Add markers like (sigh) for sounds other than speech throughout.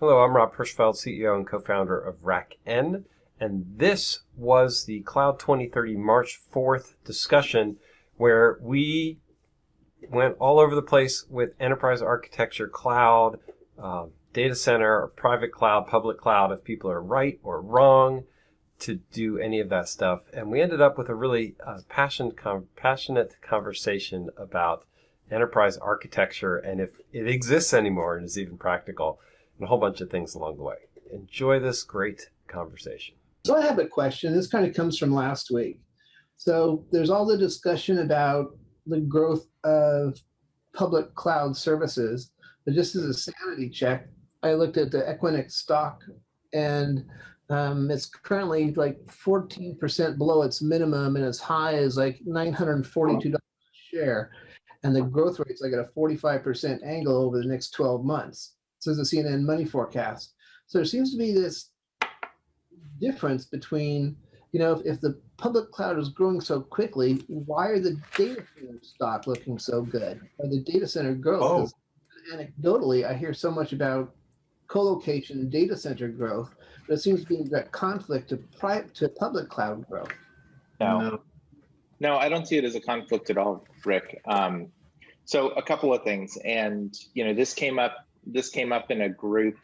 Hello, I'm Rob Hirschfeld, CEO and co-founder of RackN, and this was the Cloud 2030 March 4th discussion where we went all over the place with enterprise architecture, cloud, um, data center, private cloud, public cloud, if people are right or wrong to do any of that stuff. And we ended up with a really uh, com- passionate conversation about enterprise architecture and if it exists anymore and is even practical and a whole bunch of things along the way. Enjoy this great conversation. So I have a question. This kind of comes from last week. So there's all the discussion about the growth of public cloud services, but just as a sanity check, I looked at the Equinix stock and um, it's currently like 14% below its minimum and as high as like $942 a share. And the growth rate's like at a 45% angle over the next 12 months says the CNN money forecast. So there seems to be this difference between, you know, if, if the public cloud is growing so quickly, why are the data center stock looking so good? Or the data center growth? Oh. Anecdotally, I hear so much about co-location data center growth, but it seems to be in direct conflict to private to public cloud growth. No. no, no, I don't see it as a conflict at all, Rick. Um, so a couple of things, and you know, this came up this came up in a group,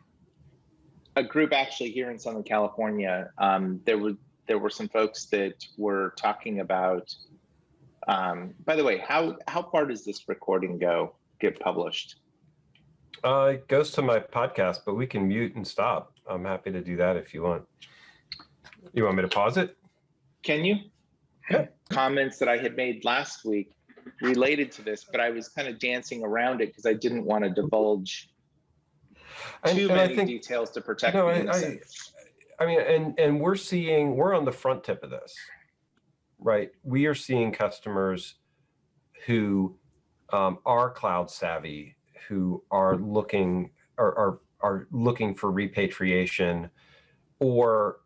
a group actually here in Southern California. Um, there were there were some folks that were talking about. Um, by the way, how how far does this recording go get published? Uh, it goes to my podcast, but we can mute and stop. I'm happy to do that if you want. You want me to pause it? Can you? Yeah. Comments that I had made last week related to this, but I was kind of dancing around it because I didn't want to divulge too many think, details to protect no, the I, I, I mean, and and we're seeing we're on the front tip of this, right? We are seeing customers who um, are cloud savvy, who are looking are, are are looking for repatriation, or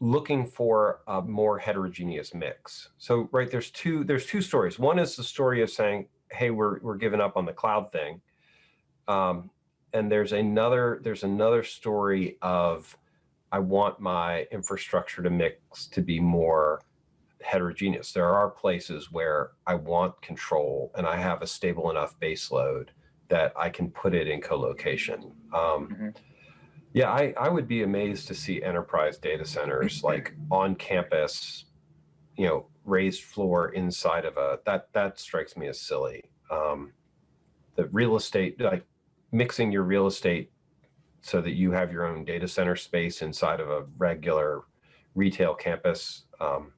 looking for a more heterogeneous mix. So right there's two there's two stories. One is the story of saying, hey, we're we're giving up on the cloud thing. Um, and there's another there's another story of I want my infrastructure to mix to be more heterogeneous. There are places where I want control and I have a stable enough base load that I can put it in co-location. Um, mm -hmm. Yeah, I, I would be amazed to see enterprise data centers (laughs) like on campus, you know, raised floor inside of a, that, that strikes me as silly. Um, the real estate, like mixing your real estate so that you have your own data center space inside of a regular retail campus. Um,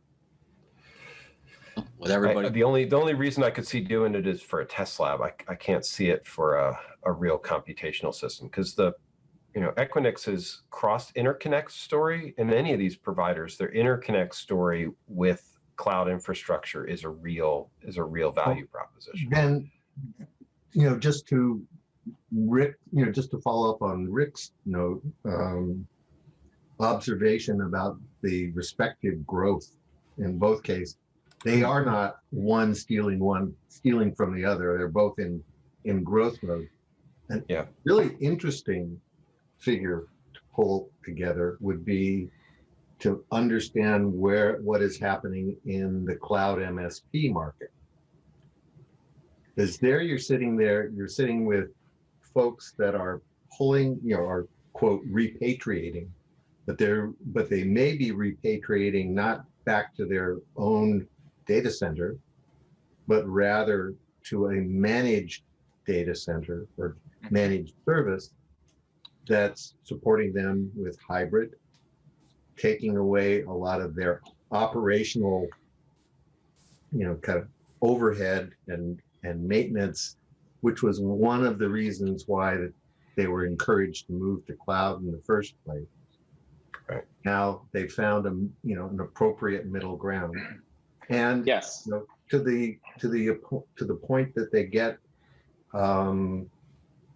with everybody. I, the only the only reason I could see doing it is for a test lab. I, I can't see it for a, a real computational system because the you know Equinix's cross interconnect story and any of these providers, their interconnect story with cloud infrastructure is a real is a real value proposition. And you know, just to Rick, you know, just to follow up on Rick's note, um, observation about the respective growth in both cases, they are not one stealing one stealing from the other. They're both in in growth mode. And yeah, really interesting figure to pull together would be to understand where what is happening in the cloud MSP market. Because there you're sitting there, you're sitting with folks that are pulling, you know, are quote repatriating, but they're but they may be repatriating not back to their own data center, but rather to a managed data center or mm-hmm. managed service that's supporting them with hybrid, taking away a lot of their operational, you know, kind of overhead and and maintenance which was one of the reasons why they were encouraged to move to cloud in the first place. Right. Now they found a you know an appropriate middle ground, and yes, you know, to the to the to the point that they get, um,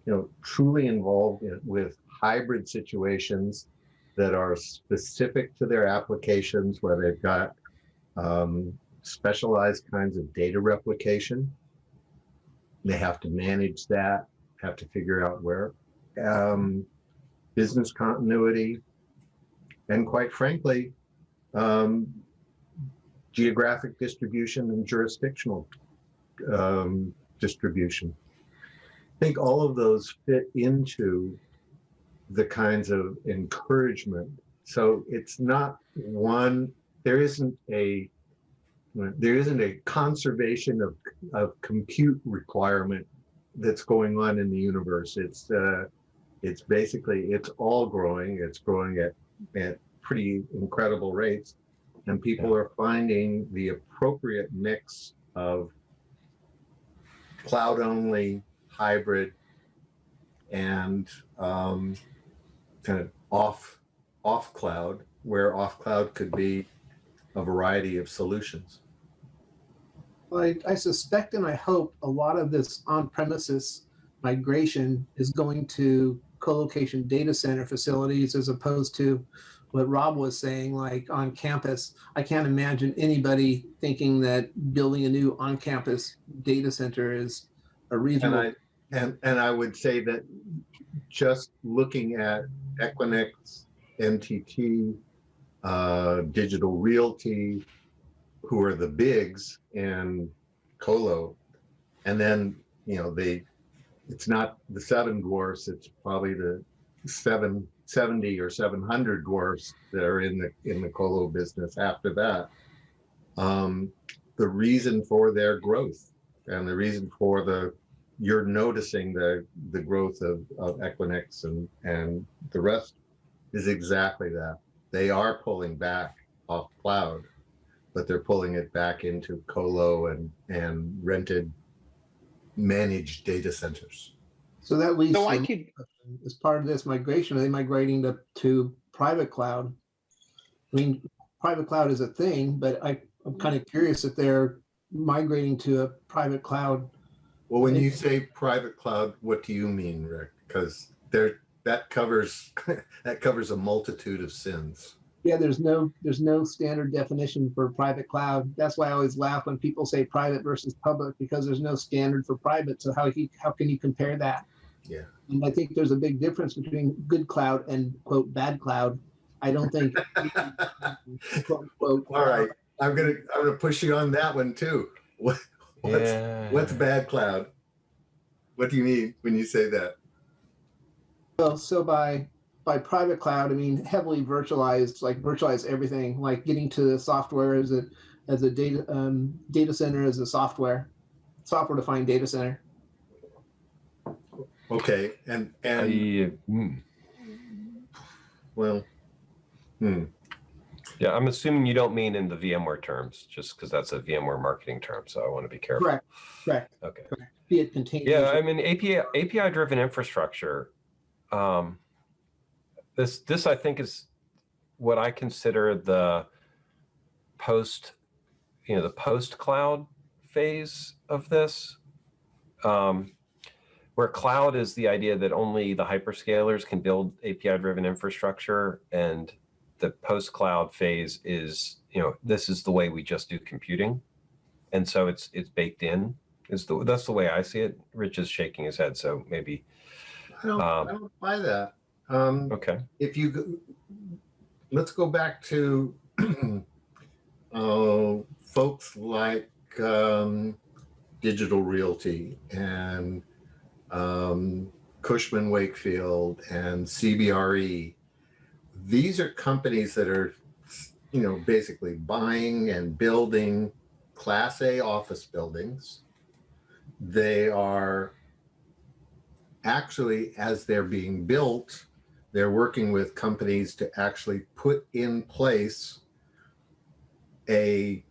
you know, truly involved in, with hybrid situations that are specific to their applications, where they've got um, specialized kinds of data replication they have to manage that, have to figure out where. Um, business continuity, and quite frankly, um, geographic distribution and jurisdictional um, distribution. I think all of those fit into the kinds of encouragement. So it's not one, there isn't a, there isn't a conservation of, of compute requirement that's going on in the universe. It's, uh, it's basically, it's all growing. It's growing at, at pretty incredible rates. And people are finding the appropriate mix of cloud only, hybrid, and um, kind of off off cloud, where off cloud could be a variety of solutions. Well, I, I suspect and I hope a lot of this on-premises migration is going to co-location data center facilities as opposed to what Rob was saying, like on campus. I can't imagine anybody thinking that building a new on-campus data center is a And. I and and I would say that just looking at Equinix, NTT, uh, Digital Realty, who are the bigs in colo, and then you know they, it's not the seven dwarfs. It's probably the seven seventy or seven hundred dwarfs that are in the in the colo business. After that, um, the reason for their growth and the reason for the you're noticing the the growth of, of Equinix and and the rest is exactly that. They are pulling back off cloud, but they're pulling it back into colo and and rented managed data centers. So that leads So I to, could, as part of this migration, are they migrating to, to private cloud? I mean, private cloud is a thing, but I, I'm kind of curious if they're migrating to a private cloud. Well, when you say private cloud, what do you mean, Rick? Because there that covers (laughs) that covers a multitude of sins. Yeah, there's no, there's no standard definition for private cloud. That's why I always laugh when people say private versus public, because there's no standard for private. So how he, how can you compare that? Yeah. And I think there's a big difference between good cloud and quote, bad cloud. I don't think. (laughs) quote, unquote, All right, I'm gonna I'm gonna push you on that one too. (laughs) What what's yeah. what's bad cloud? What do you mean when you say that? Well, so by, by private cloud, I mean heavily virtualized, like virtualize everything, like getting to the software as a, as a data, um, data center as a software, software defined data center. Okay, and I, and mm. well, hmm. yeah, I'm assuming you don't mean in the VMware terms, just because that's a VMware marketing term. So I want to be careful. Correct, correct. Okay. Be it contained. Yeah, I mean API API driven infrastructure. Um, this this I think is what I consider the post, you know, the post cloud phase of this, um, where cloud is the idea that only the hyperscalers can build API driven infrastructure, and the post cloud phase is you know this is the way we just do computing, and so it's it's baked in is the that's the way I see it. Rich is shaking his head, so maybe I don't Um, I don't buy that. Um, okay. if you let's go back to (clears throat) uh, folks like um, Digital Realty and um, Cushman Wakefield and CBRE. These are companies that are, you know, basically buying and building Class A office buildings. They are actually, as they're being built, they're working with companies to actually put in place a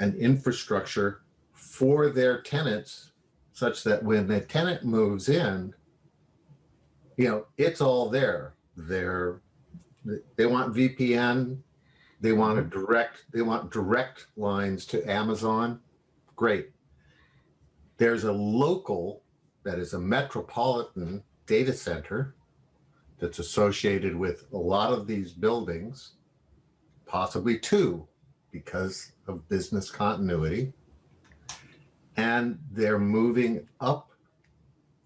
an infrastructure for their tenants such that when the tenant moves in you know it's all there. They're they want vpn they want a mm-hmm. direct they want direct lines to amazon. Great. There's a local that is a metropolitan data center that's associated with a lot of these buildings, possibly two, because of business continuity. And they're moving up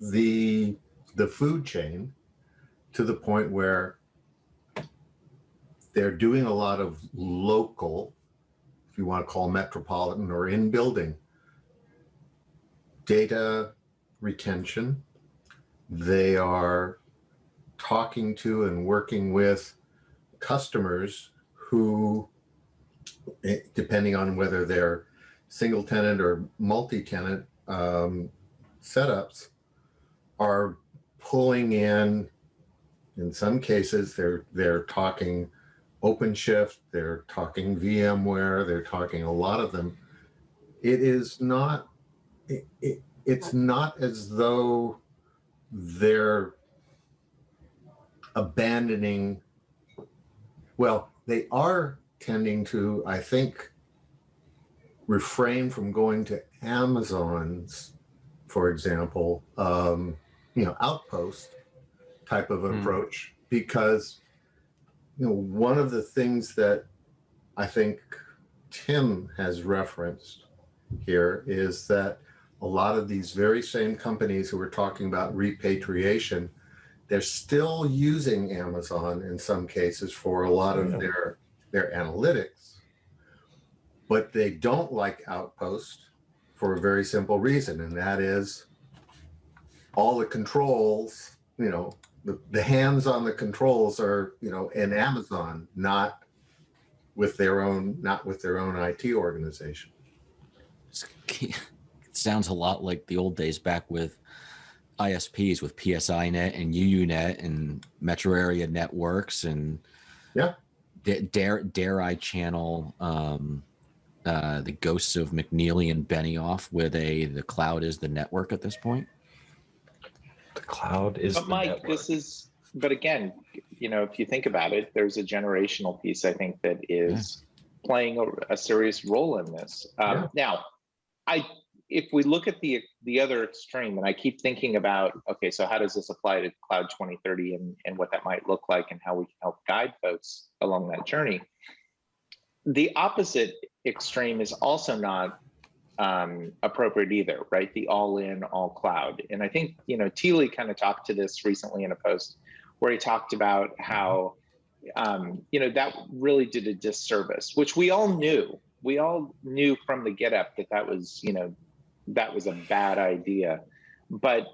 the, the food chain to the point where they're doing a lot of local, if you want to call metropolitan or in building data retention. They are talking to and working with customers who, eh, depending on whether they're single tenant or multi-tenant um, setups, are pulling in. In some cases, they're they're talking OpenShift, they're talking VMware, they're talking a lot of them. It is not. It, it, it's not as though they're abandoning well, they are tending to, I think, refrain from going to Amazon's, for example, um, you know, outpost type of Hmm. approach, because, you know, one of the things that I think Tim has referenced here is that a lot of these very same companies who are talking about repatriation they're still using Amazon in some cases for a lot of Yeah. their their analytics, but they don't like Outpost for a very simple reason, and that is all the controls, you know, the, the hands on the controls are, you know, in Amazon, not with their own, not with their own IT organization. It sounds a lot like the old days back with ISPs with PSINet and UUNet and metro area networks and Yeah. da- dare dare I channel um, uh, the ghosts of McNealy and Benioff, where they the cloud is the network at this point. The cloud is But the Mike, network. this is, but again, you know, if you think about it, there's a generational piece, I think, that is playing a, a serious role in this. Um, Now, I, if we look at the, the other extreme, and I keep thinking about, okay, so how does this apply to Cloud 2030 and, and what that might look like and how we can help guide folks along that journey? The opposite extreme is also not um, appropriate either, right? The all in, all cloud. And I think, you know, Teely kind of talked to this recently in a post where he talked about how, um, you know, that really did a disservice, which we all knew. We all knew from the get up that that was, you know, that was a bad idea. But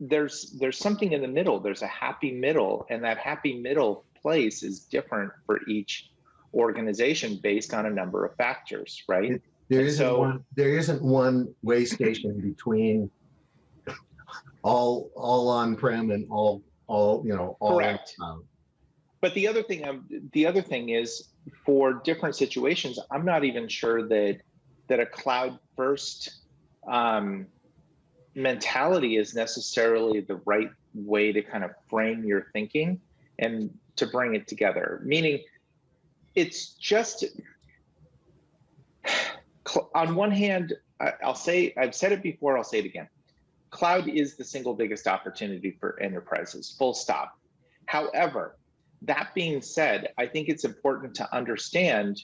there's there's something in the middle. There's a happy middle, and that happy middle place is different for each organization based on a number of factors, right? There isn't so- one, there isn't one way station between all, all on-prem and all, all, you know, all. Correct. cloud. But the other thing, um, the other thing is for different situations, I'm not even sure that that a cloud first um, mentality is necessarily the right way to kind of frame your thinking and to bring it together. Meaning, it's just on one hand, I'll say I've said it before, I'll say it again. Cloud is the single biggest opportunity for enterprises. Full stop. However, that being said, I think it's important to understand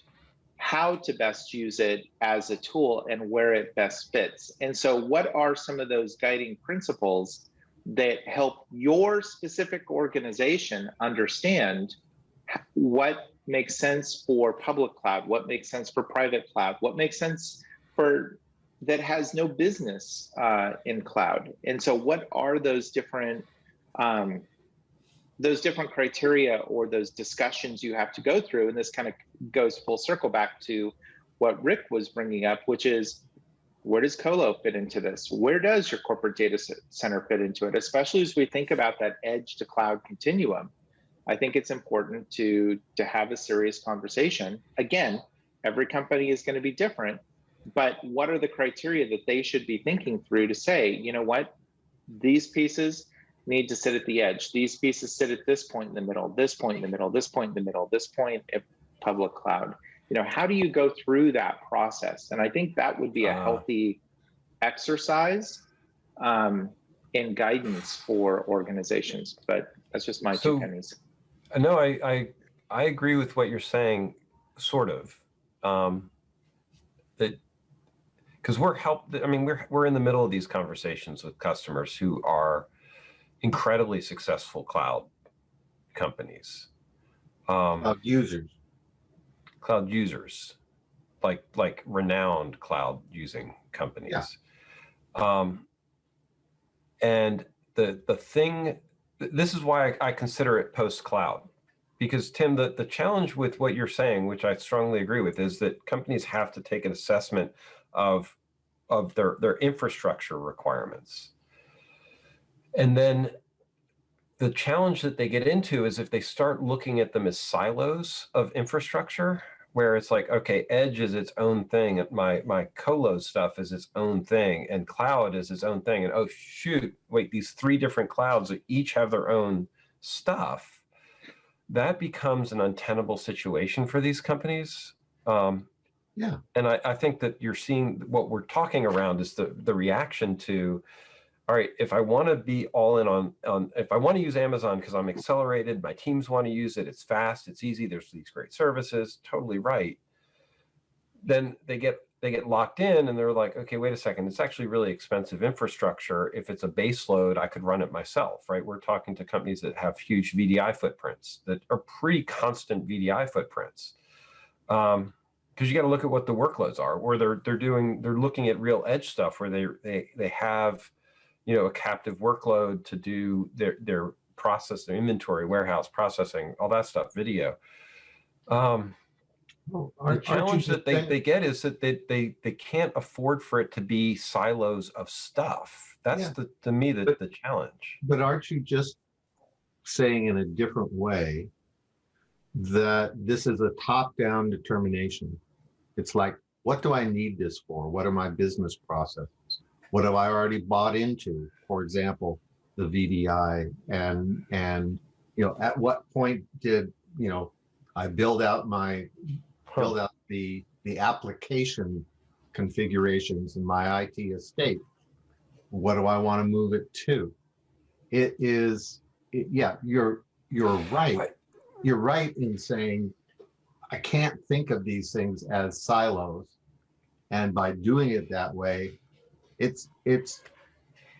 how to best use it as a tool and where it best fits. And so, what are some of those guiding principles that help your specific organization understand what makes sense for public cloud, what makes sense for private cloud, what makes sense for that has no business uh, in cloud? And so, what are those different um, those different criteria or those discussions you have to go through and this kind of goes full circle back to what rick was bringing up which is where does colo fit into this? Where does your corporate data center fit into it? Especially as we think about that edge to cloud continuum i think it's important to to have a serious conversation. Again every company is going to be different but what are the criteria that they should be thinking through to say you know what? These pieces need to sit at the edge. These pieces sit at this point in the middle, this point in the middle, this point in the middle, this point at public cloud. You know, how do you go through that process? And I think that would be a Ah. healthy exercise um, in guidance for organizations. But that's just my So- two pennies. Uh, No, I, I, I agree with what you're saying, sort of. Um, that, because we're help, I mean, we're, we're in the middle of these conversations with customers who are, incredibly successful cloud companies, um, Of users. cloud users, like like renowned cloud using companies. Um, and the the thing, this is why I, I consider it post cloud, because Tim, the the challenge with what you're saying, which I strongly agree with, is that companies have to take an assessment of of their their infrastructure requirements, and then the challenge that they get into is if they start looking at them as silos of infrastructure where it's like okay edge is its own thing and my my colo stuff is its own thing and cloud is its own thing and oh shoot wait these three different clouds that each have their own stuff that becomes an untenable situation for these companies um, Yeah. and I, I think that you're seeing what we're talking around is the the reaction to all right, if I want to be all in on, on if I want to use Amazon because I'm accelerated, my teams want to use it, it's fast, it's easy, there's these great services, totally right. Then they get they get locked in and they're like, okay, wait a second, it's actually really expensive infrastructure. If it's a base load, I could run it myself, right? We're talking to companies that have huge VDI footprints that are pretty constant VDI footprints. Um, because you got to look at what the workloads are, where they're they're doing they're looking at real edge stuff where they they they have you know, a captive workload to do their their process, their inventory, warehouse processing, all that stuff, video. Um, Well, the aren't- aren't you challenge that they, they get is that they, they they can't afford for it to be silos of stuff. That's Yeah. the to me the, But- the challenge. But aren't you just saying in a different way that this is a top-down determination? It's like, what do I need this for? What are my business processes? What have I already bought into? For example, the VDI and, and, you know, at what point did, you know, I build out my, build out the, the application configurations in my IT estate? What do I want to move it to? It is, it- yeah, you're, you're right. Right. You're right in saying, I can't think of these things as silos. And by doing it that way, it's, it's,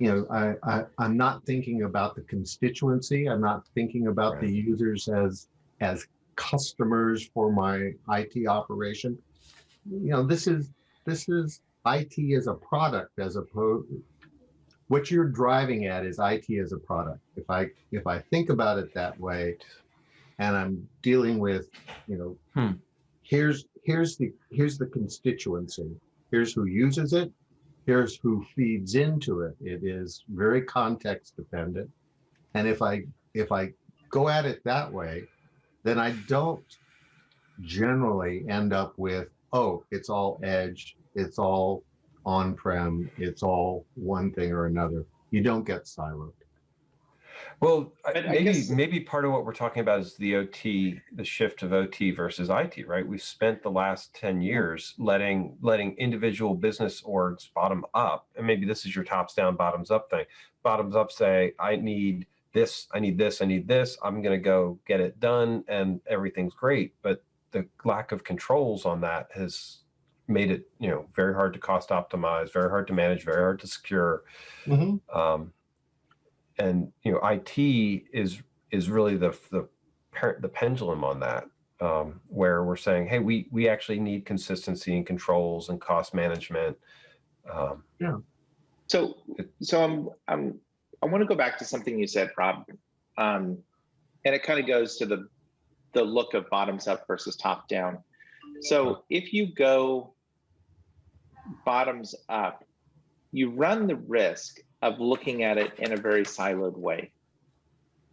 you know, I, I, I'm not thinking about the constituency. I'm not thinking about the users as, as customers for my IT operation. You know, this is, this is IT as a product as opposed, what you're driving at is IT as a product. If I, if I think about it that way, and I'm dealing with, you know, Hmm. here's, here's the, here's the constituency. Here's who uses it. Here's who feeds into it. It is very context dependent. And if I, if I go at it that way, then I don't generally end up with, oh, it's all edge, it's all on-prem, it's all one thing or another. You don't get siloed. Well, But maybe guess- maybe part of what we're talking about is the OT, the shift of OT versus IT, right? We've spent the last 10 years letting letting individual business orgs bottom up, and maybe this is your tops down, bottoms up thing. Bottoms up say, I need this, I need this, I need this. I'm gonna go get it done, and everything's great. But the lack of controls on that has made it, you know, very hard to cost optimize, very hard to manage, very hard to secure um, and you know IT is is really the the the pendulum on that um, where we're saying hey we we actually need consistency and controls and cost management um, yeah. So, so I'm, I'm, I want to go back to something you said, Rob. Um, and it kind of goes to the, the look of bottoms up versus top down. So if you go bottoms up, you run the risk of looking at it in a very siloed way,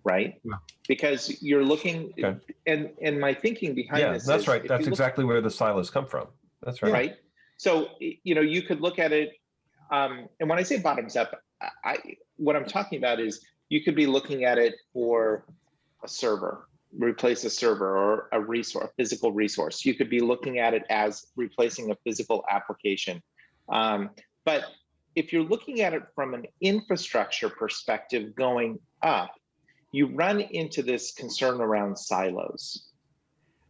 right? Yeah. Because you're looking, Okay. and, and my thinking behind yeah this that's is right. That's you look- exactly where the silos come from that's right right? So you know, you could look at it, um, and when I say bottoms up, I, I what I'm talking about is you could be looking at it for a server, replace a server or a resource, physical resource. You could be looking at it as replacing a physical application. Um, but if you're looking at it from an infrastructure perspective going up, you run into this concern around silos.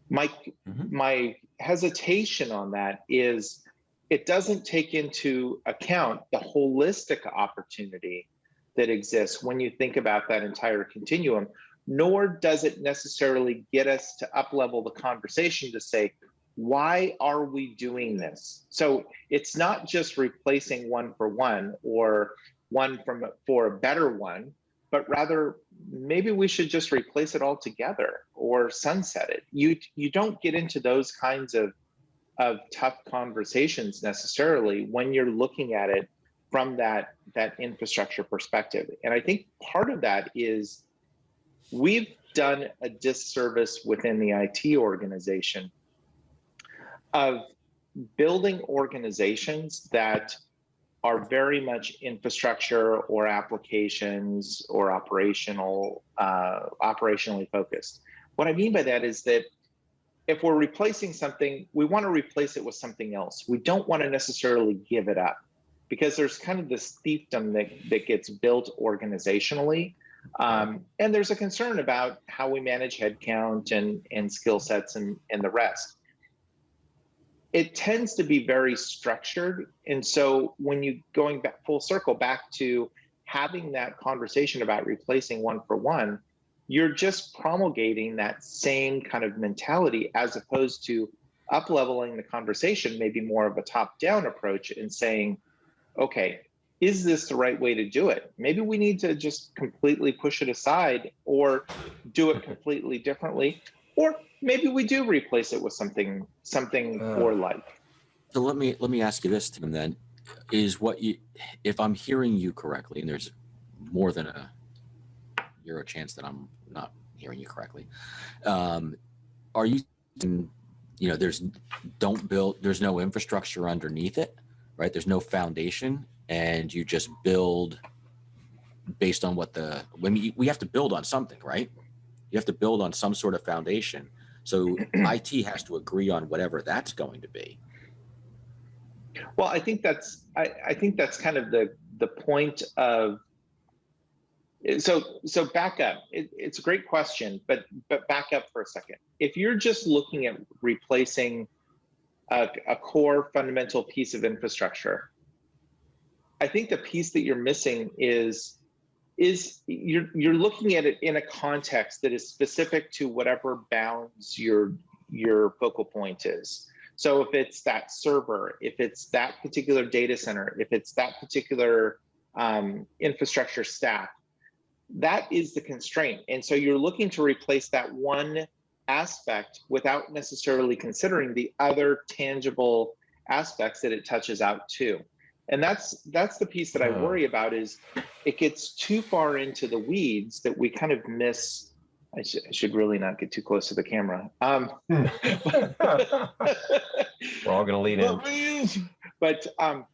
My Mhm. my hesitation on that is it doesn't take into account the holistic opportunity that exists when you think about that entire continuum, nor does it necessarily get us to up level the conversation to say, why are we doing this? So it's not just replacing one for one or one from for a better one, but rather maybe we should just replace it all together or sunset it. You you don't get into those kinds of of tough conversations necessarily when you're looking at it from that that infrastructure perspective. And I think part of that is we've done a disservice within the IT organization of building organizations that are very much infrastructure or applications or operational uh, operationally focused. What I mean by that is that if we're replacing something, we want to replace it with something else. We don't want to necessarily give it up because there's kind of this fiefdom that, that gets built organizationally. Um, and there's a concern about how we manage headcount and, and skill sets and, and the rest it tends to be very structured. And so when you going back full circle back to having that conversation about replacing one for one, you're just promulgating that same kind of mentality as opposed to up leveling the conversation, maybe more of a top down approach and saying, okay, is this the right way to do it? Maybe we need to just completely push it aside or do it completely differently. Or maybe we do replace it with something something Uh. more like. So let me let me ask you this, Tim. Then, is what you, if I'm hearing you correctly, and there's more than a euro chance that I'm not hearing you correctly. Um, are you, you know, there's don't build, there's no infrastructure underneath it, right? There's no foundation, and you just build based on what the when we we have to build on something, right? You have to build on some sort of foundation. So (clears throat) IT has to agree on whatever that's going to be. Well, I think that's I, I think that's kind of the the point of so so back up. It, it's a great question, but but back up for a second. If you're just looking at replacing a, a core fundamental piece of infrastructure, I think the piece that you're missing is is you're you're looking at it in a context that is specific to whatever bounds your your focal point is. So if it's that server, if it's that particular data center, if it's that particular um, infrastructure stack, that is the constraint. And so you're looking to replace that one aspect without necessarily considering the other tangible aspects that it touches out to. And that's that's the piece that I Uh. worry about is it gets too far into the weeds that we kind of miss. I, sh- I should really not get too close to the camera. Um, (laughs) We're all going to lean in. (laughs) but um,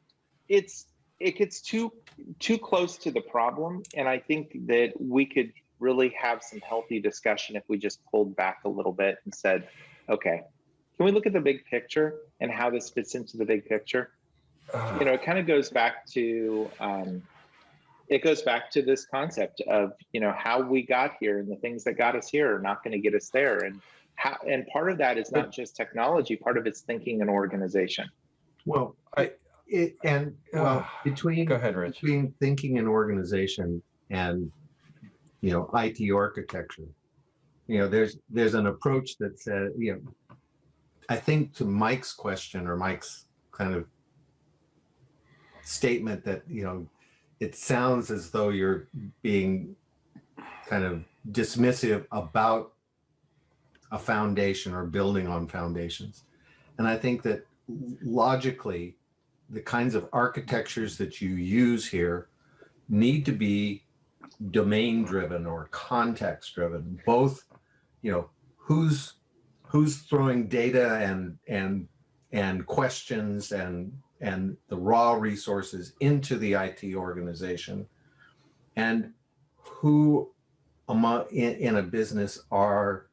it's it gets too too close to the problem, and I think that we could really have some healthy discussion if we just pulled back a little bit and said, okay, can we look at the big picture and how this fits into the big picture? You know, it kind of goes back to um, it goes back to this concept of you know how we got here and the things that got us here are not going to get us there, and how and part of that is not just technology, part of it's thinking and organization. Well, I- it, and well, Ah, between Go ahead, Rich. between thinking and organization and you know IT architecture, you know, there's there's an approach that says, you know, I think to Mike's question or Mike's kind of statement that you know, it sounds as though you're being kind of dismissive about a foundation or building on foundations. And I think that logically, the kinds of architectures that you use here need to be domain driven or context driven, both, you know, who's who's throwing data and and and questions and and the raw resources into the IT organization and who among in, in a business are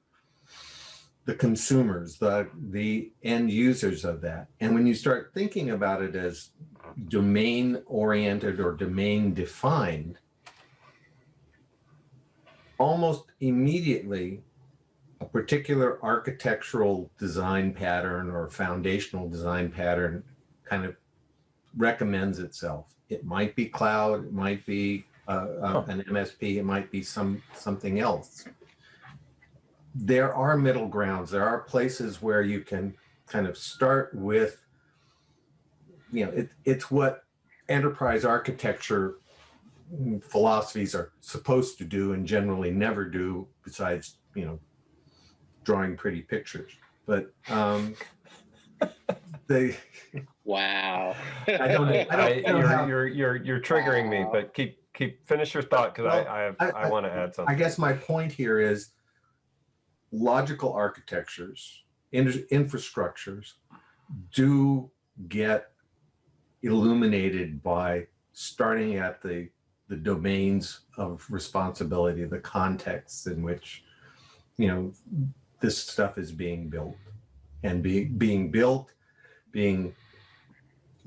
the consumers, the the end users of that. And when you start thinking about it as domain oriented or domain defined, almost immediately a particular architectural design pattern or foundational design pattern kind of recommends itself. It might be cloud, it might be uh, uh, an MSP, it might be some, something else. There are middle grounds. There are places where you can kind of start with, you know, it, it's what enterprise architecture philosophies are supposed to do and generally never do besides, you know, drawing pretty pictures. But um, (laughs) they, Wow. I don't know- I don't I- know how- You're, you're, you're, you're triggering me, but keep, keep, finish your thought, because Well, I, I have, I- I I- want to add something. I guess my point here is logical architectures, in- infrastructures do get illuminated by starting at the, the domains of responsibility, the contexts in which, you know, this stuff is being built and be, being built, being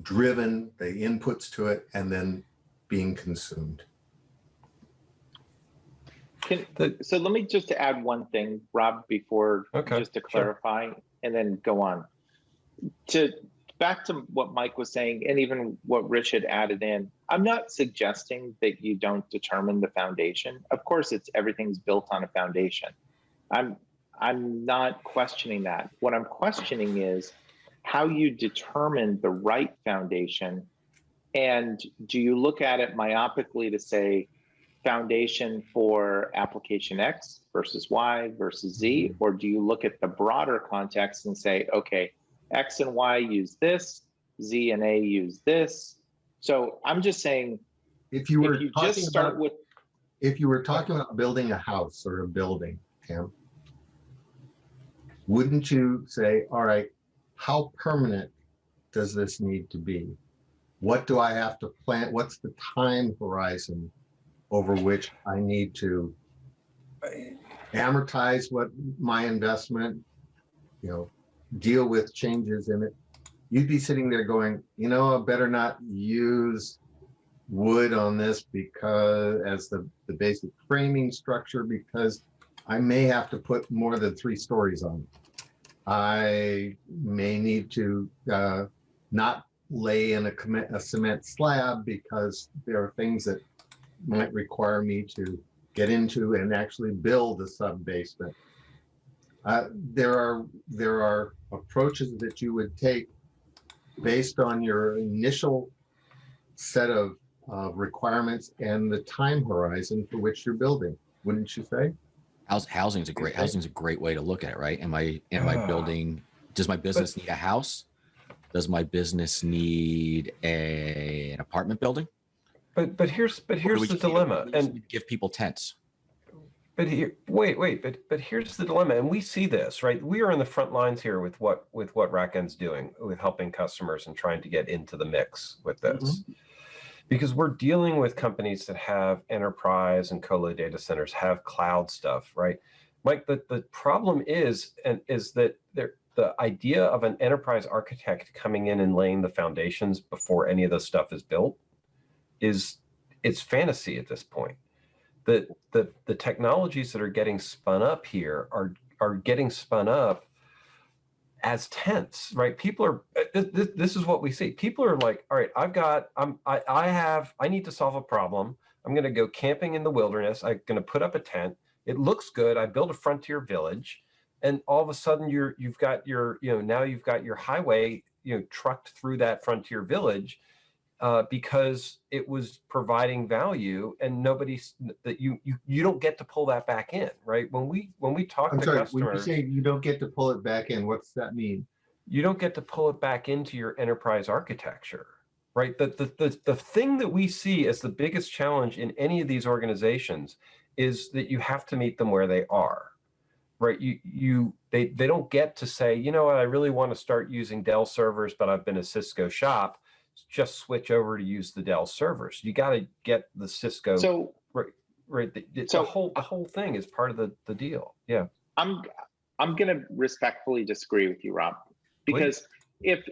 driven, the inputs to it, and then being consumed. Can, so let me just add one thing, Rob, before, Okay, just to sure. clarify, and then go on. To, back to what Mike was saying, and even what Rich had added in, I'm not suggesting that you don't determine the foundation. Of course, it's, everything's built on a foundation. I'm, I'm not questioning that. What I'm questioning is how you determine the right foundation. And do you look at it myopically to say, foundation for application X versus Y versus Z? Mm-hmm. Or do you look at the broader context and say, okay, X and Y use this, Z and A use this? So I'm just saying, If you were if you just start about with, if you were talking about building a house or a building, Tim, wouldn't you say, all right, how permanent does this need to be? What do I have to plan? What's the time horizon over which I need to amortize what my investment, you know, deal with changes in it? You'd be sitting there going, you know, I better not use wood on this because as the, the basic framing structure, because I may have to put more than three stories on. it. I may need to uh, not lay in a a cement slab because there are things that might require me to get into and actually build a sub basement. Uh, there are, there are approaches that you would take based on your initial set of uh, requirements and the time horizon for which you're building, wouldn't you say? House, housing's a great, housing's a great way to look at it, right? Am I, am I Ah. building, does my business need a house? Does my business need a, an apartment building? But, but here's, but here's the just need to- dilemma, and Give people tents. But here, wait, wait, but but here's the dilemma, and we see this, right? We are in the front lines here with what with what RackN's doing with helping customers and trying to get into the mix with this. Because we're dealing with companies that have enterprise and colo data centers, have cloud stuff, right? Mike, the, the problem is, and is that there the idea of an enterprise architect coming in and laying the foundations before any of this stuff is built is it's fantasy at this point the the the technologies that are getting spun up here are are getting spun up as tents right? People are uh, this, this is what we see. People are like all right i've got i'm i, I have i need to solve a problem. I'm going to go camping in the wilderness. I'm going to put up a tent. It looks good. I build a frontier village. And all of a sudden you're you've got your you know now you've got your highway you know trucked through that frontier village uh, because it was providing value and nobody's that you, you you don't get to pull that back in right? When we when we talk I'm to sorry, when you say you don't get to pull it back in, what's that mean? you don't get to pull it back into your enterprise architecture right? The, the the the thing that we see as the biggest challenge in any of these organizations is that you have to meet them where they are right? You you they they don't get to say you know what? I really want to start using dell servers but i've been a cisco shop just switch over to use the dell servers you got to get the cisco so right right the so- whole the whole thing is part of the the deal yeah I'm I'm going to respectfully disagree with you, Rob, because if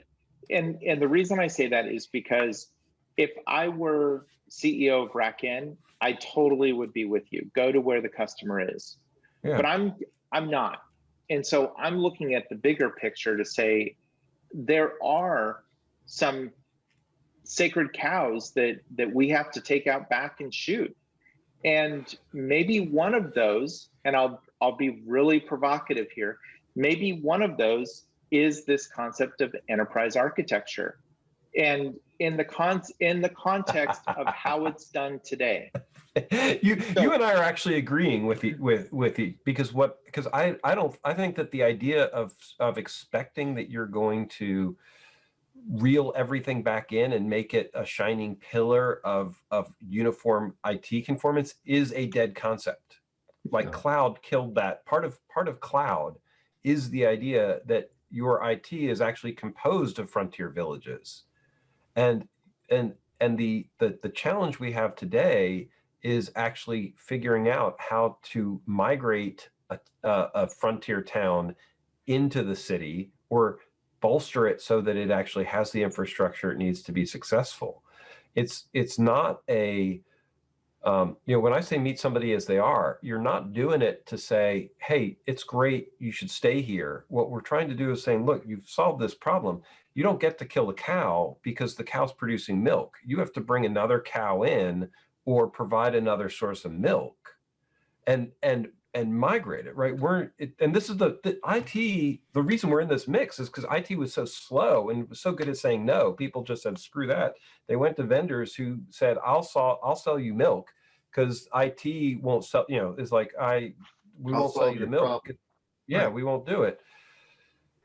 and and the reason I say that is because if I were CEO of RackN, I totally would be with you. Go to where the customer is. Yeah. But I'm I'm not. And so I'm looking at the bigger picture to say there are some sacred cows that that we have to take out back and shoot. And maybe one of those, and I'll I'll be really provocative here, maybe one of those is this concept of enterprise architecture. And in the con in the context of how (laughs) it's done today. you So- you and I are actually agreeing with the with with the because what because I I don't I think that the idea of of expecting that you're going to reel everything back in and make it a shining pillar of of uniform IT conformance is a dead concept. Like Yeah. cloud killed that. Part of part of cloud is the idea that your IT is actually composed of frontier villages. And and and the the the challenge we have today is actually figuring out how to migrate a, a, a frontier town into the city or bolster it so that it actually has the infrastructure it needs to be successful. It's it's not a um, you know when I say meet somebody as they are, you're not doing it to say, hey, it's great, you should stay here. What we're trying to do is saying, look, you've solved this problem. You don't get to kill the cow because the cow's producing milk. You have to bring another cow in or provide another source of milk and and and migrate it right we're it, and this is the, the it the reason we're in this mix is because it was so slow and was so good at saying no people just said screw that they went to vendors who said i'll sell i'll sell you milk because it won't sell you know is like i we I'll won't sell you the milk problem. yeah Right. we won't do it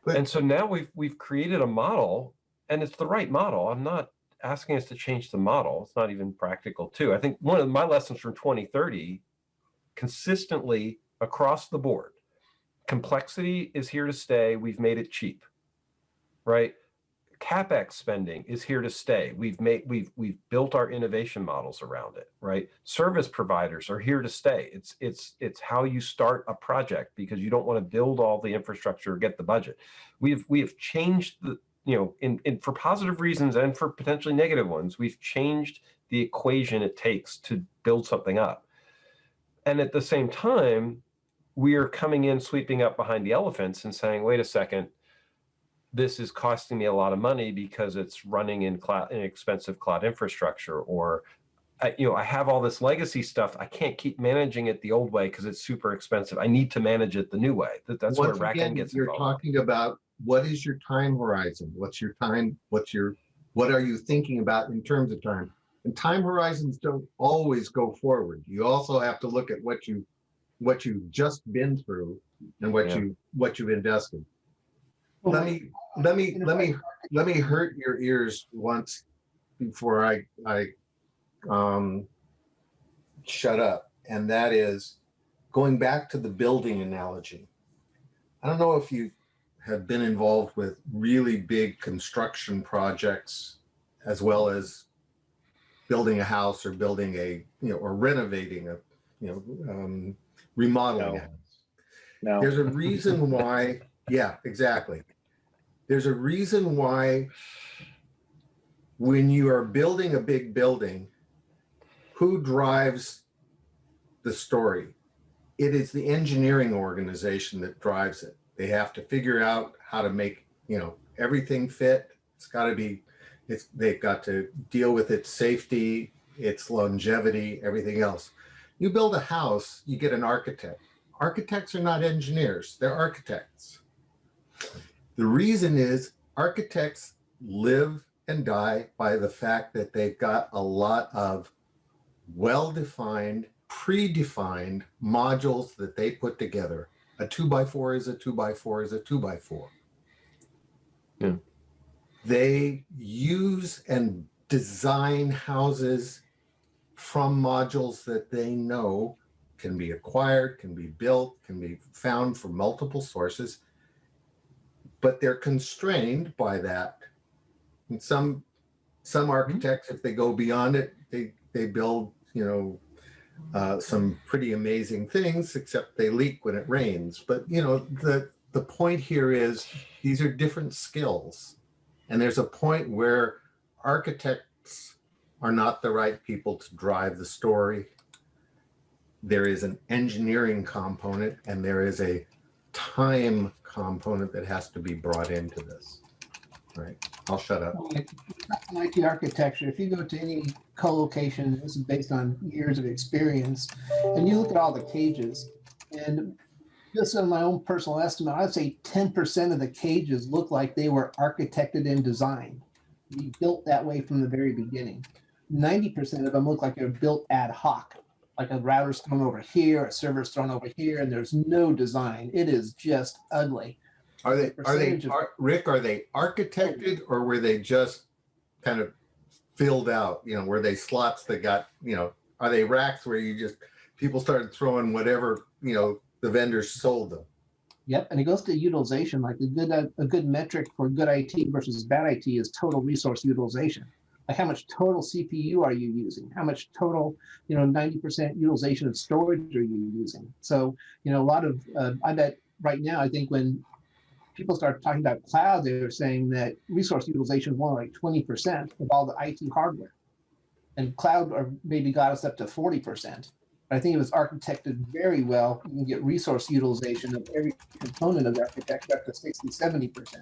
But- and so now we've we've created a model and it's the right model i'm not asking us to change the model. It's not even practical too. I think one of my lessons from 2030 consistently across the board, complexity is here to stay. We've made it cheap, right? CapEx spending is here to stay. We've made, we've, we've built our innovation models around it, right? Service providers are here to stay. It's, it's, it's how you start a project because you don't want to build all the infrastructure or get the budget. We've, we have changed the, you know, in, in for positive reasons and for potentially negative ones, we've changed the equation it takes to build something up. And at the same time, we are coming in, sweeping up behind the elephants and saying, wait a second, this is costing me a lot of money because it's running in cloud, in expensive cloud infrastructure, or I, you know, I have all this legacy stuff. I can't keep managing it the old way because it's super expensive. I need to manage it the new way. That, that's Once where again, gets You're involved. talking about what is your time horizon? What's your time? What's your, what are you thinking about in terms of time? And time horizons don't always go forward. You also have to look at what you, what you've just been through and what Yeah. you, what you've invested. Let me, let me, let me, let me hurt your ears once before I, I, um, shut up. And that is going back to the building analogy. I don't know if you have been involved with really big construction projects as well as building a house or building a, you know, or renovating a, you know, um, remodeling a No. house. No. There's a (laughs) reason why, yeah, exactly. There's a reason why when you are building a big building, who drives the story? It is the engineering organization that drives it. They have to figure out how to make, you know, everything fit. It's got to be, it's, they've got to deal with its safety, its longevity, everything else. You build a house, you get an architect. Architects are not engineers, they're architects. The reason is architects live and die by the fact that they've got a lot of well-defined, predefined modules that they put together. A two by four is a two by four is a two by four. Yeah. They use and design houses from modules that they know can be acquired, can be built, can be found from multiple sources, but they're constrained by that. And some some architects, if they go beyond it, they they build, you know, uh, some pretty amazing things, except they leak when it rains. But you know, the the point here is these are different skills, and there's a point where architects are not the right people to drive the story. There is an engineering component and there is a time component that has to be brought into this. Right. I'll shut up. Like, in IT architecture, if you go to any co-location, this is based on years of experience, and you look at all the cages, and just on my own personal estimate, I'd say ten percent of the cages look like they were architected and designed. Built that way from the very beginning. Ninety percent of them look like they're built ad hoc, like a router's thrown over here, a server's thrown over here, and there's no design. It is just ugly. Are they, are they, are- Rick, are they architected or were they just kind of filled out? You know, were they slots that got, you know, are they racks where you just, people started throwing whatever, you know, the vendors sold them? Yep, and it goes to utilization, like a good, a good metric for good IT versus bad IT is total resource utilization. Like how much total CPU are you using? How much total, you know, ninety percent utilization of storage are you using? So, you know, a lot of, uh, I bet right now, I think when people start talking about cloud, they're saying that resource utilization is more like twenty percent of all the IT hardware. And cloud or maybe got us up to forty percent. I think it was architected very well. You can get resource utilization of every component of architecture up to 60, 70%.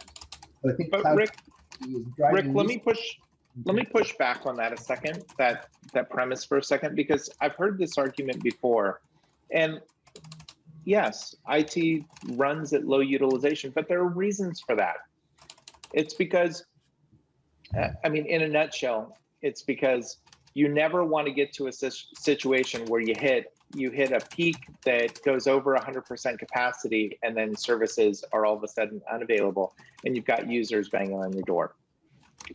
But I think But Rick, Rick, let me push, let me push back on that a second, that, that premise for a second, because I've heard this argument before. And yes, IT runs at low utilization, but there are reasons for that. It's because, I mean, in a nutshell, it's because you never want to get to a situation where you hit, you hit a peak that goes over 100% capacity and then services are all of a sudden unavailable and you've got users banging on your door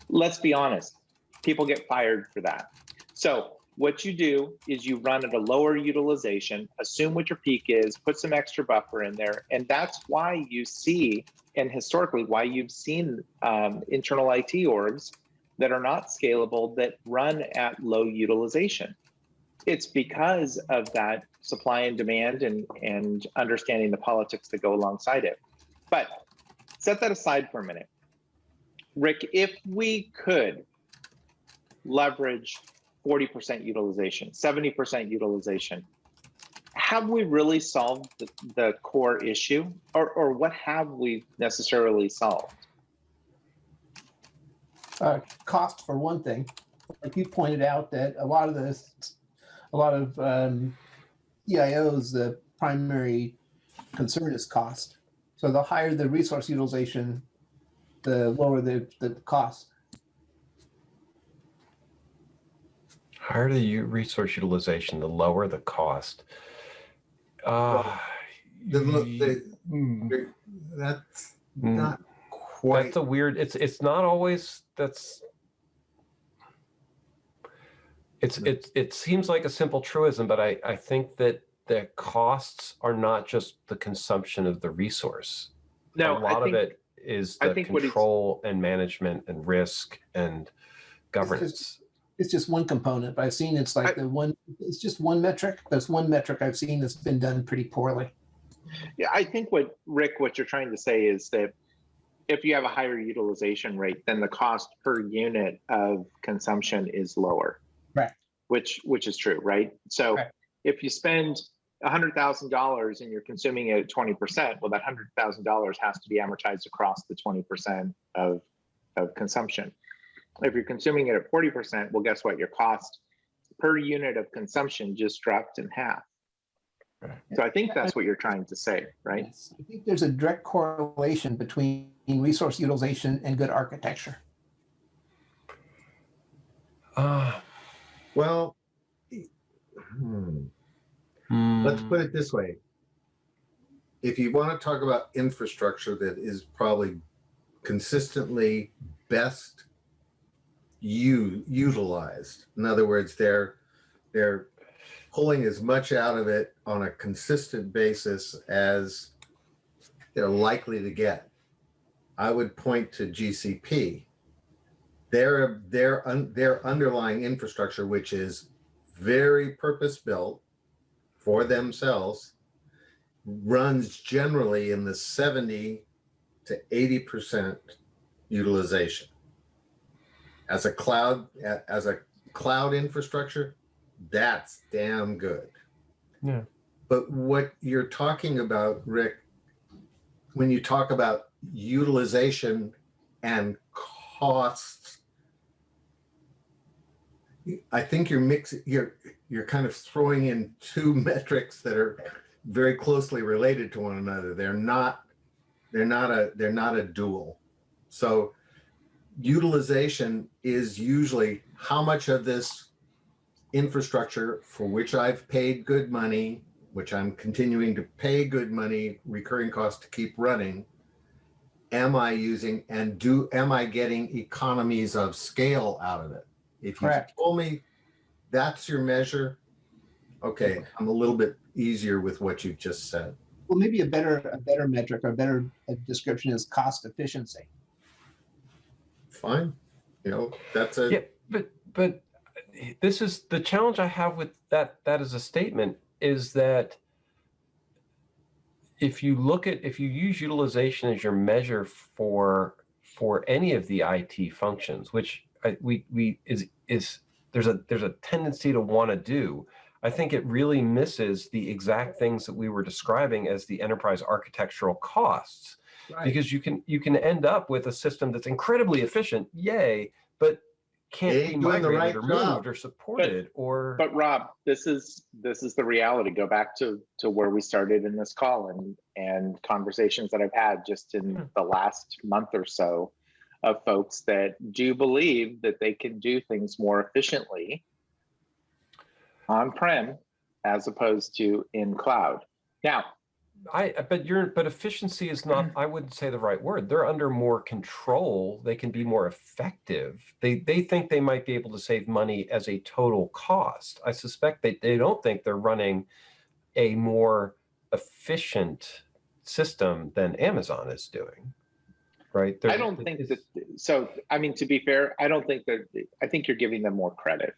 let's be honest, people get fired for that. So what you do is you run at a lower utilization, assume what your peak is, put some extra buffer in there. And that's why you see, and historically why you've seen um, internal IT orgs that are not scalable that run at low utilization. It's because of that supply and demand and, and understanding the politics that go alongside it. But set that aside for a minute. Rick, if we could leverage 40% utilization, 70% utilization, have we really solved the, the core issue or, or what have we necessarily solved? Uh, cost for one thing. Like you pointed out that a lot of this, a lot of um, CIOs, the primary concern is cost. So the higher the resource utilization, the lower the, the cost. Higher the resource utilization, the lower the cost. Uh, The- the- mm, That's mm. not quite, That's a weird, it's, it's not always, that's. It's, Hmm. it, it seems like a simple truism, but I, I think that the costs are not just the consumption of the resource. No, A lot I of think, it is I the think control and management and risk and governance. It's just one component, but I've seen it's like the one, it's just one metric. There's one metric I've seen that's been done pretty poorly. yeah, I think what Rick, what you're trying to say is that if you have a higher utilization rate, then the cost per unit of consumption is lower. Right. Which, which is true, right? So Right. if you spend hundred thousand dollars and you're consuming it at twenty percent, well, that hundred thousand dollars has to be amortized across the twenty percent of, of consumption. If you're consuming it at forty percent, well, guess what? Your cost per unit of consumption just dropped in half. Right. So I think that's what you're trying to say, right? Yes. I think there's a direct correlation between resource utilization and good architecture. Ah, well, hmm, hmm, let's put it this way. If you want to talk about infrastructure that is probably consistently best u- utilized, in other words, they're they're pulling as much out of it on a consistent basis as they're likely to get. I would point to GCP. Their their un, their underlying infrastructure, which is very purpose built for themselves, runs generally in the 70 to 80 percent utilization. As a cloud as a cloud infrastructure, that's damn good. Yeah. But what you're talking about, Rick, when you talk about utilization and costs. I think you're mixing, you're, you're kind of throwing in two (laughs) metrics that are very closely related to one another. They're not, they're not a, they're not a dual. So utilization is usually how much of this infrastructure for which I've paid good money, which I'm continuing to pay good money, recurring costs to keep running, am I using and do, am I getting economies of scale out of it? If you Correct. told me that's your measure, okay, I'm a little bit easier with what you've just said. Well, maybe a better, a better metric or a better description is cost efficiency. Fine, you know, that's a, Yeah, but, but this is the challenge I have with that, That is a statement is that if you look at, if you use utilization as your measure for, for any of the IT functions, which I, we, we, is, is, there's a, there's a tendency to want to do, I think it really misses the exact things that we were describing as the enterprise architectural costs. Because you can you can end up with a system that's incredibly efficient, yay, but can't Ain't be doing the migrated right or job. moved or supported or But Rob, this is this is the reality. Go back to to where we started in this call and and conversations that I've had just in Hmm. the last month or so of folks that do believe that they can do things more efficiently on-prem as opposed to in cloud. Now, I but you're but efficiency is not I wouldn't say the right word. They're under more control. They can be more effective. They they think they might be able to save money as a total cost. I suspect they, they don't think they're running a more efficient system than Amazon is doing. Right? I They're- don't think that, so, I mean, to be fair, I don't think that, I think you're giving them more credit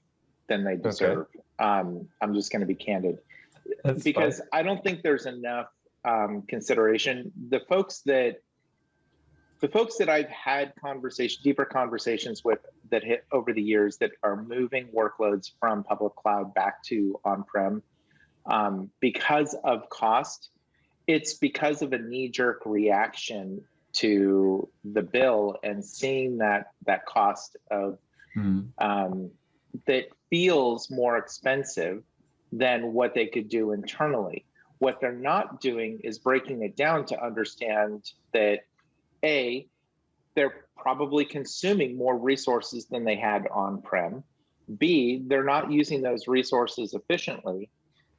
than they deserve. Um, I'm just gonna be candid. that's fine. because I don't think there's enough um, consideration. The folks that the folks that I've had conversation, deeper conversations with that hit over the years that are moving workloads from public cloud back to on-prem um, because of cost, it's because of a knee-jerk reaction to the bill and seeing that that cost of Hmm. um, that feels more expensive than what they could do internally. What they're not doing is breaking it down to understand that A, they're probably consuming more resources than they had on prem. B, they're not using those resources efficiently.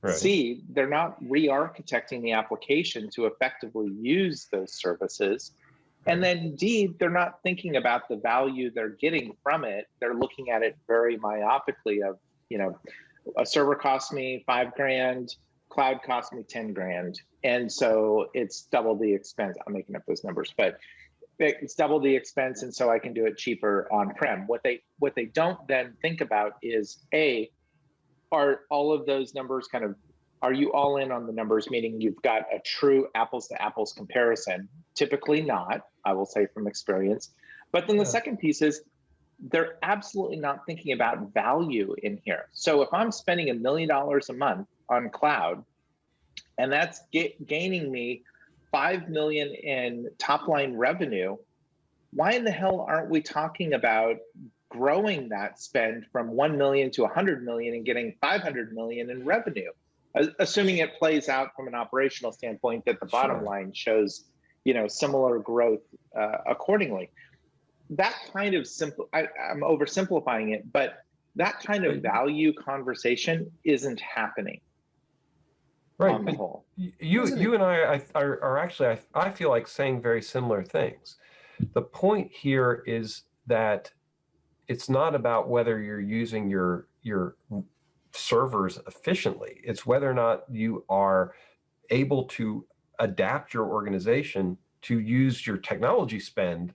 Right. C, they're not re architecting the application to effectively use those services. And then D, they're not thinking about the value they're getting from it. They're looking at it very myopically of, you know, a server cost me five grand, cloud cost me 10 grand. And so it's double the expense. I'm making up those numbers, but it's double the expense. And so I can do it cheaper on prem. What they what they don't then think about is A, are all of those numbers kind of are you all in on the numbers meaning you've got a true apples to apples comparison typically not i will say from experience but then the Yeah. second piece is they're absolutely not thinking about value in here so if i'm spending a million dollars a month on cloud. And that's ga- gaining me 5 million in top line revenue. Why in the hell aren't we talking about growing that spend from 1 million to 100 million and getting 500 million in revenue? Assuming it plays out from an operational standpoint that the bottom Sure. line shows you know similar growth uh, accordingly. That kind of simple I, i'm oversimplifying it but that kind of value conversation isn't happening right. on the whole You, Isn't you and I, I are, are actually, I, I feel like saying very similar things. The point here is that it's not about whether you're using your, your servers efficiently. It's whether or not you are able to adapt your organization to use your technology spend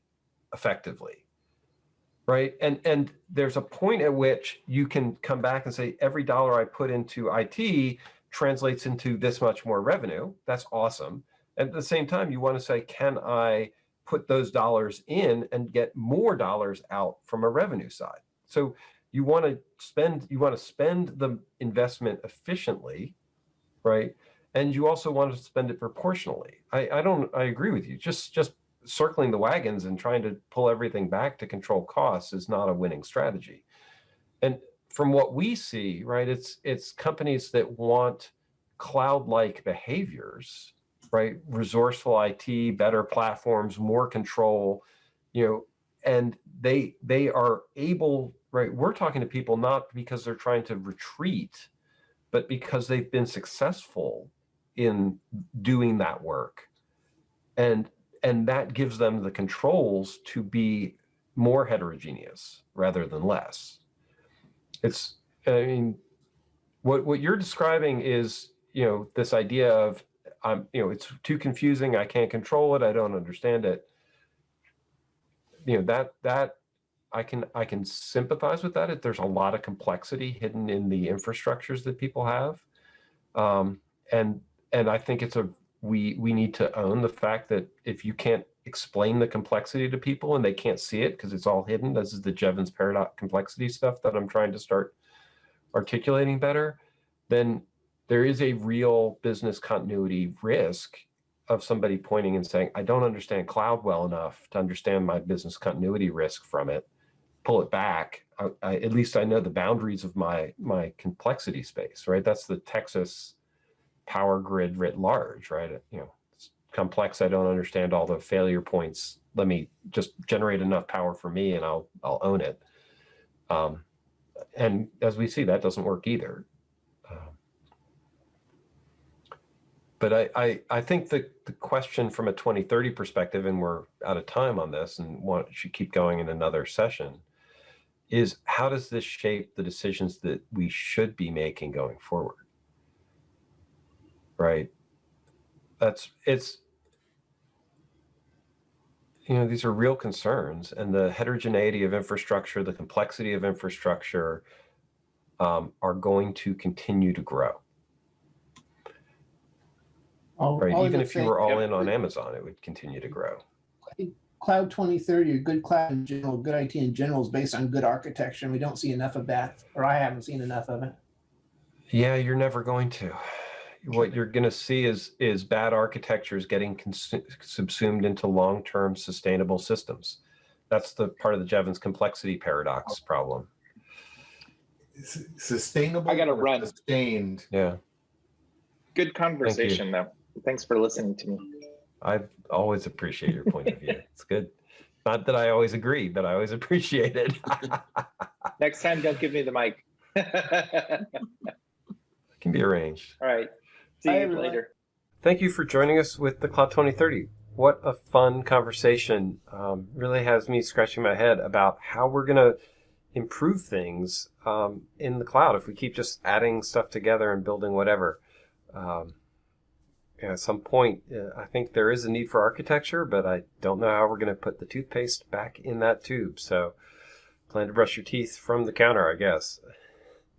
effectively. Right. And, and there's a point at which you can come back and say, every dollar I put into IT translates into this much more revenue. That's awesome. At the same time, you want to say, can I put those dollars in and get more dollars out from a revenue side? So you want to spend, you want to spend the investment efficiently, right? And you also want to spend it proportionally. I, I don't, I agree with you. Just, just circling the wagons and trying to pull everything back to control costs is not a winning strategy. And from what we see, right, it's it's companies that want cloud-like behaviors, right? Resourceful IT, better platforms, more control, you know, and they they are able, right? We're talking to people not because they're trying to retreat, but because they've been successful in doing that work. And and that gives them the controls to be more heterogeneous rather than less. It's I mean what what you're describing is, you know, this idea of um, you know, it's too confusing, I can't control it, I don't understand it. You know, that that I can I can sympathize with that. There's a lot of complexity hidden in the infrastructures that people have. Um, and and I think it's a we we need to own the fact that if you can't explain the complexity to people and they can't see it because it's all hidden, this is the Jevons paradox complexity stuff that I'm trying to start articulating better, then there is a real business continuity risk of somebody pointing and saying, I don't understand cloud well enough to understand my business continuity risk from it, pull it back. I, I, at least I know the boundaries of my my complexity space, right? That's the Texas power grid writ large, right? You know, complex. I don't understand all the failure points. Let me just generate enough power for me and I'll, I'll own it. Um, and as we see, that doesn't work either. Um, but I, I, I think the, the question from a 2030 perspective, and we're out of time on this and want, should keep going in another session, is how does this shape the decisions that we should be making going forward? right? That's it's you know these are real concerns, and the heterogeneity of infrastructure, the complexity of infrastructure, um, are going to continue to grow. All- Right, all even if you were all in on Amazon, it would continue to grow. i think Cloud 2030 or good cloud in general, good IT in general is based on good architecture, and we don't see enough of that, or I haven't seen enough of it. Yeah, you're never going to. What you're going to see is is bad architectures getting consu- subsumed into long-term sustainable systems. That's the part of the Jevons complexity paradox problem. S- Sustainable. I gotta run. Sustained. Yeah. Good conversation, though. Thanks for listening to me. I always appreciate your point of view. (laughs) It's good. Not that I always agree, but I always appreciate it. (laughs) Next time, don't give me the mic. (laughs) All can be arranged. right. See Bye, you everyone. later. Thank you for joining us with the Cloud 2030. What a fun conversation. Um, really has me scratching my head about how we're going to improve things um, in the cloud if we keep just adding stuff together and building whatever. Um, at some point, uh, I think there is a need for architecture, but I don't know how we're going to put the toothpaste back in that tube. So plan to brush your teeth from the counter, I guess.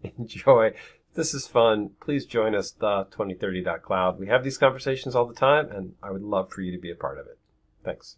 (laughs) Enjoy. This is fun. Please join us, the 2030.cloud. We have these conversations all the time, and I would love for you to be a part of it. Thanks.